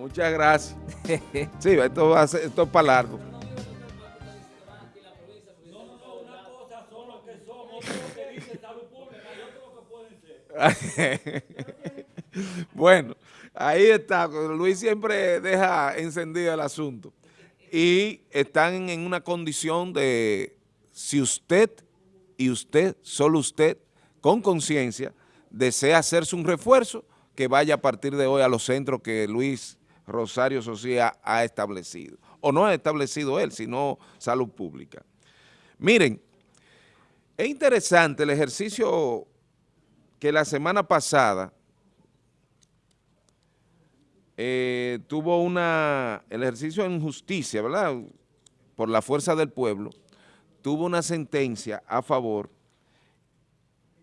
Muchas gracias. Sí, esto, va a ser, esto es para largo. bueno, ahí está. Luis siempre deja encendido el asunto. Y están en una condición de, si usted y usted, solo usted, con conciencia, desea hacerse un refuerzo, que vaya a partir de hoy a los centros que Luis Rosario Socia ha establecido. O no ha establecido él, sino Salud Pública. Miren, es interesante el ejercicio que la semana pasada eh, tuvo una, el ejercicio en justicia, ¿verdad?, por la fuerza del pueblo, tuvo una sentencia a favor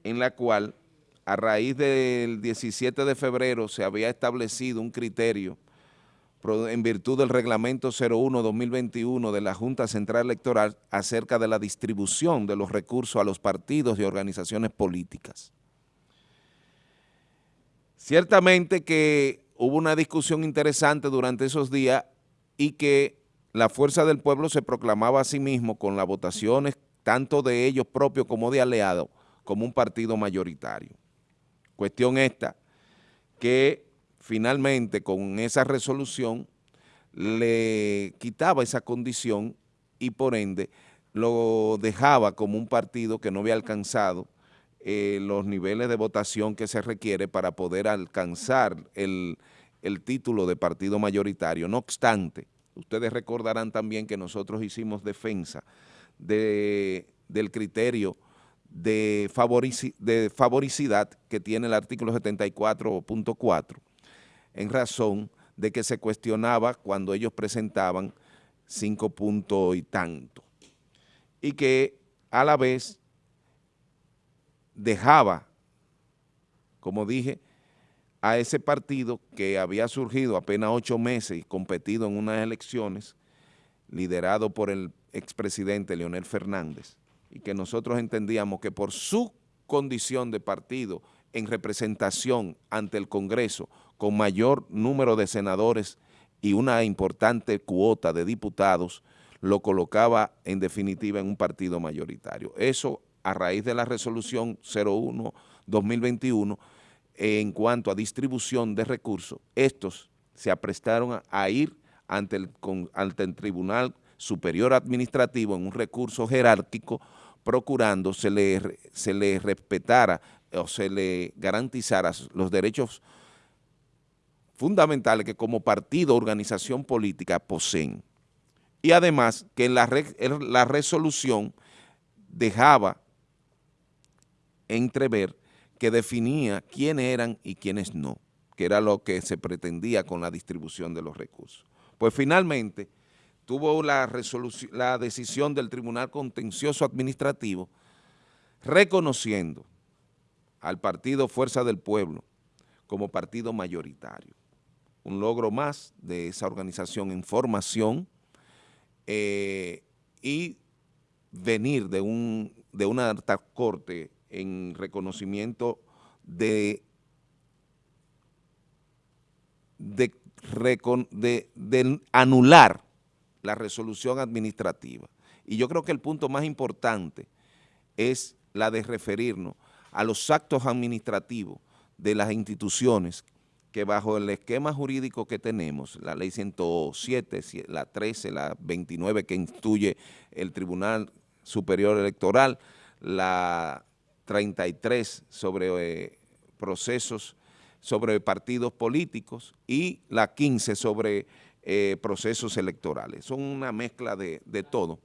en la cual a raíz del 17 de febrero se había establecido un criterio en virtud del reglamento 01-2021 de la Junta Central Electoral acerca de la distribución de los recursos a los partidos y organizaciones políticas. Ciertamente que hubo una discusión interesante durante esos días y que la fuerza del pueblo se proclamaba a sí mismo con las votaciones tanto de ellos propios como de aliados como un partido mayoritario. Cuestión esta, que finalmente con esa resolución le quitaba esa condición y por ende lo dejaba como un partido que no había alcanzado eh, los niveles de votación que se requiere para poder alcanzar el, título de partido mayoritario. No obstante, ustedes recordarán también que nosotros hicimos defensa de, del criterio de, de favoricidad que tiene el artículo 74.4 en razón de que se cuestionaba cuando ellos presentaban cinco puntos y tanto. Y que a la vez dejaba, como dije, a ese partido que había surgido apenas ocho meses y competido en unas elecciones, liderado por el expresidente Leonel Fernández, y que nosotros entendíamos que por su condición de partido en representación ante el Congreso con mayor número de senadores y una importante cuota de diputados, lo colocaba en definitiva en un partido mayoritario. Eso a raíz de la resolución 01-2021 en cuanto a distribución de recursos, estos se aprestaron a, ir ante el, ante el Tribunal Superior Administrativo en un recurso jerárquico procurando se le, se le respetara o se le garantizara los derechos fundamentales que como partido organización política poseen. Y además que la, la resolución dejaba entrever que definía quiénes eran y quiénes no, que era lo que se pretendía con la distribución de los recursos. Pues finalmente tuvo la, la decisión del Tribunal Contencioso Administrativo reconociendo al partido Fuerza del Pueblo como partido mayoritario. Un logro más de esa organización en formación eh, y venir de, un, de una alta corte en reconocimiento de, de, de anular la resolución administrativa. Y yo creo que el punto más importante es la de referirnos a los actos administrativos de las instituciones que bajo el esquema jurídico que tenemos, la ley 107, la 13, la 29 que instituye el Tribunal Superior Electoral, la 33 sobre eh, procesos, sobre partidos políticos y la 15 sobre eh, procesos electorales. Son una mezcla de, de todo.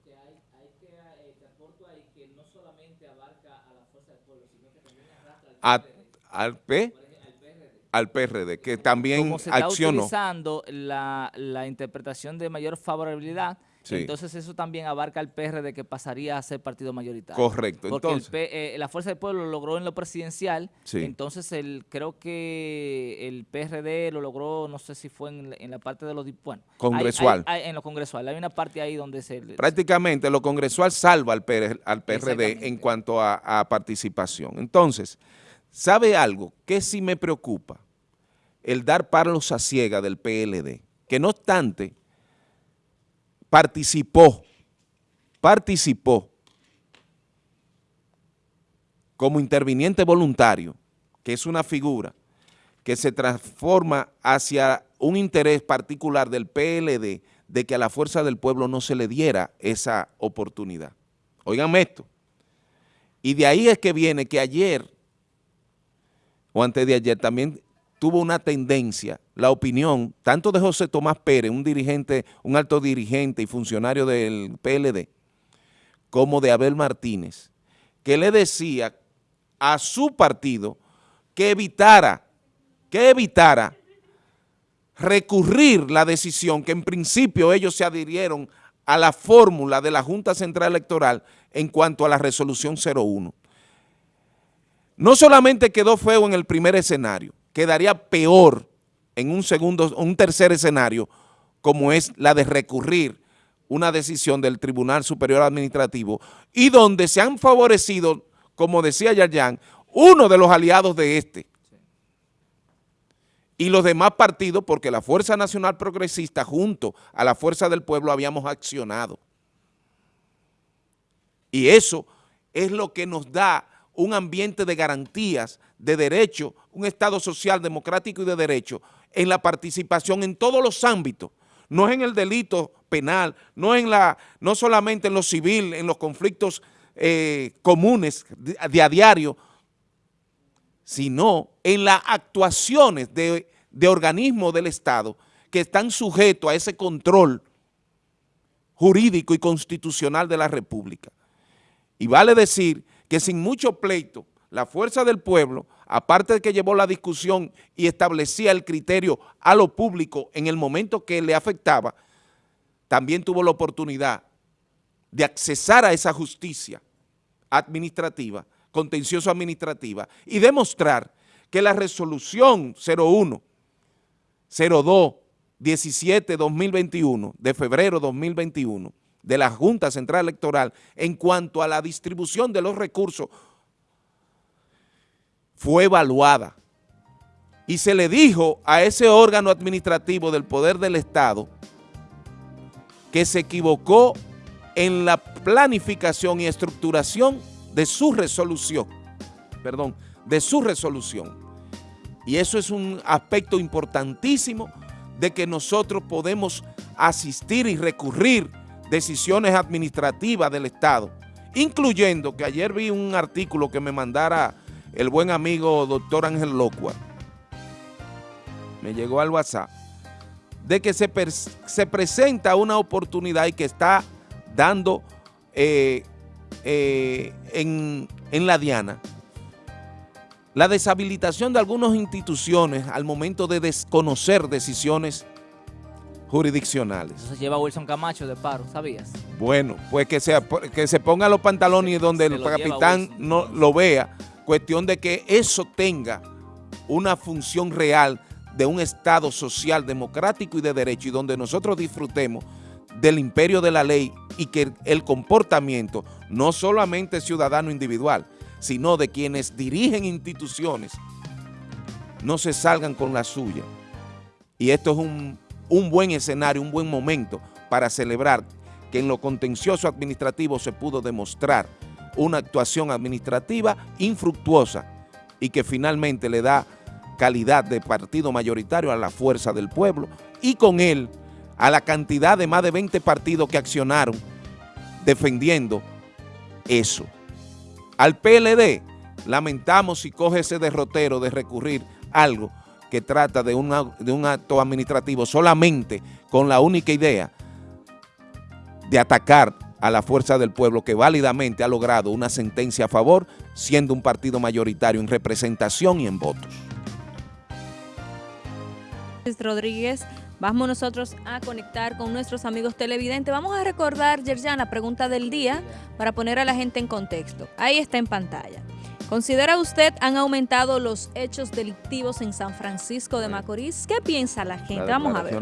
al P al PRD, que también Como se está utilizando la, la interpretación de mayor favorabilidad, entonces eso también abarca al PRD que pasaría a ser partido mayoritario. Correcto. Porque eh, la Fuerza del Pueblo lo logró en lo presidencial, entonces el, creo que el PRD lo logró, no sé si fue en, la parte de los... Bueno, congresual. en lo congresual. Hay una parte ahí donde se... Prácticamente lo congresual salva al, al PRD en cuanto a, a participación. Entonces, ¿sabe algo? que sí me preocupa? el dar palos a ciega del PLD, que no obstante participó, participó como interviniente voluntario, que es una figura que se transforma hacia un interés particular del PLD de que a la fuerza del pueblo no se le diera esa oportunidad. Óiganme esto. Y de ahí es que viene que ayer, o antes de ayer, también tuvo una tendencia, la opinión, tanto de José Tomás Pérez, un dirigente, un alto dirigente y funcionario del PLD, como de Abel Martínez, que le decía a su partido que evitara, que evitara recurrir la decisión que en principio ellos se adhirieron a la fórmula de la Junta Central Electoral en cuanto a la resolución 01. No solamente quedó feo en el primer escenario, quedaría peor en un segundo, un tercer escenario, como es la de recurrir una decisión del Tribunal Superior Administrativo y donde se han favorecido, como decía Yayan, uno de los aliados de este y los demás partidos, porque la Fuerza Nacional Progresista junto a la Fuerza del Pueblo habíamos accionado. Y eso es lo que nos da un ambiente de garantías, de derecho, un Estado social, democrático y de derecho en la participación en todos los ámbitos, no es en el delito penal, no, en la, no solamente en lo civil, en los conflictos eh, comunes de a diario, sino en las actuaciones de, de organismos del Estado que están sujetos a ese control jurídico y constitucional de la República. Y vale decir que sin mucho pleito, la fuerza del pueblo, aparte de que llevó la discusión y establecía el criterio a lo público en el momento que le afectaba, también tuvo la oportunidad de accesar a esa justicia administrativa contencioso administrativa y demostrar que la resolución 01, 02, 17, 2021, de febrero 2021, de la Junta Central Electoral en cuanto a la distribución de los recursos fue evaluada y se le dijo a ese órgano administrativo del Poder del Estado que se equivocó en la planificación y estructuración de su resolución, perdón, de su resolución. Y eso es un aspecto importantísimo de que nosotros podemos asistir y recurrir decisiones administrativas del Estado, incluyendo que ayer vi un artículo que me mandara el buen amigo doctor Ángel Locua, me llegó al WhatsApp, de que se, se presenta una oportunidad y que está dando eh, eh, en, la Diana, la deshabilitación de algunas instituciones al momento de desconocer decisiones jurisdiccionales. Eso se lleva Wilson Camacho de paro, ¿sabías? Bueno, pues que se, que se ponga los pantalones donde el capitán no lo vea, cuestión de que eso tenga una función real de un Estado social, democrático y de derecho y donde nosotros disfrutemos del imperio de la ley y que el comportamiento, no solamente ciudadano individual, sino de quienes dirigen instituciones, no se salgan con la suya. Y esto es un, un buen escenario, un buen momento para celebrar que en lo contencioso administrativo se pudo demostrar una actuación administrativa infructuosa y que finalmente le da calidad de partido mayoritario a la fuerza del pueblo y con él a la cantidad de más de 20 partidos que accionaron defendiendo eso. Al PLD lamentamos si coge ese derrotero de recurrir algo que trata de, de un acto administrativo solamente con la única idea de atacar a la fuerza del pueblo que válidamente ha logrado una sentencia a favor, siendo un partido mayoritario en representación y en votos. Rodríguez Vamos nosotros a conectar con nuestros amigos televidentes. Vamos a recordar, Yerjan, la pregunta del día para poner a la gente en contexto. Ahí está en pantalla. ¿Considera usted han aumentado los hechos delictivos en San Francisco de Macorís? ¿Qué piensa la gente? Vamos a ver.